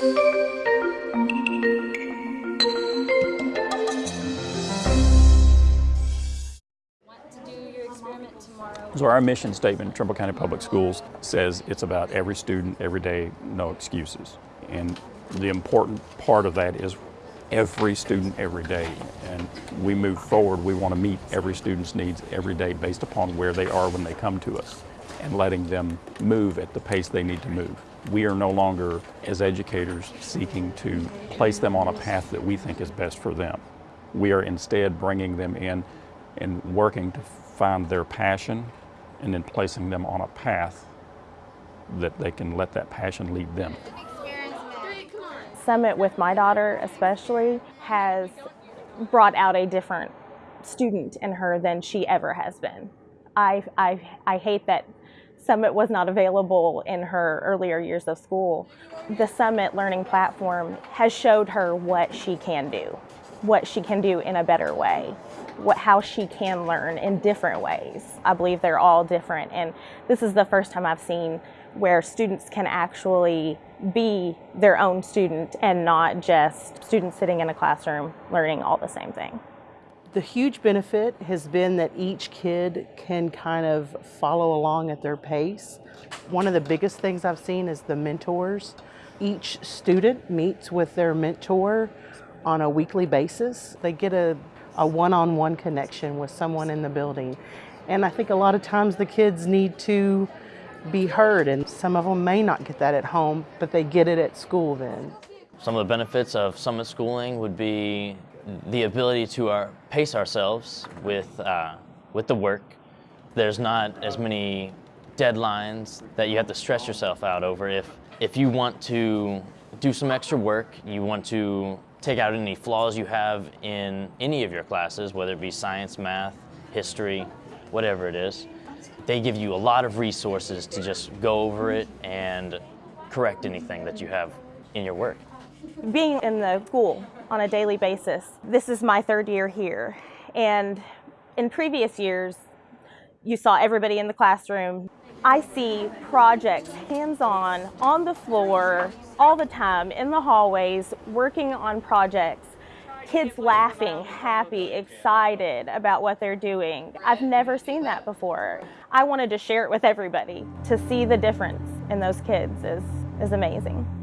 So our mission statement Trimble County Public Schools says it's about every student, every day, no excuses. And the important part of that is every student every day. And we move forward, we want to meet every student's needs every day based upon where they are when they come to us and letting them move at the pace they need to move. We are no longer, as educators, seeking to place them on a path that we think is best for them. We are instead bringing them in and working to find their passion and then placing them on a path that they can let that passion lead them. Summit with my daughter especially has brought out a different student in her than she ever has been. I, I, I hate that Summit was not available in her earlier years of school. The Summit learning platform has showed her what she can do, what she can do in a better way what, how she can learn in different ways. I believe they're all different and this is the first time I've seen where students can actually be their own student and not just students sitting in a classroom learning all the same thing. The huge benefit has been that each kid can kind of follow along at their pace. One of the biggest things I've seen is the mentors. Each student meets with their mentor on a weekly basis. They get a a one-on-one connection with someone in the building. And I think a lot of times the kids need to be heard and some of them may not get that at home, but they get it at school then. Some of the benefits of summit schooling would be the ability to our, uh, pace ourselves with, uh, with the work. There's not as many deadlines that you have to stress yourself out over. If, if you want to do some extra work, you want to take out any flaws you have in any of your classes, whether it be science, math, history, whatever it is. They give you a lot of resources to just go over it and correct anything that you have in your work. Being in the school on a daily basis, this is my third year here. And in previous years, you saw everybody in the classroom I see projects hands-on, on the floor, all the time, in the hallways, working on projects. Kids laughing, happy, excited about what they're doing. I've never seen that before. I wanted to share it with everybody. To see the difference in those kids is, is amazing.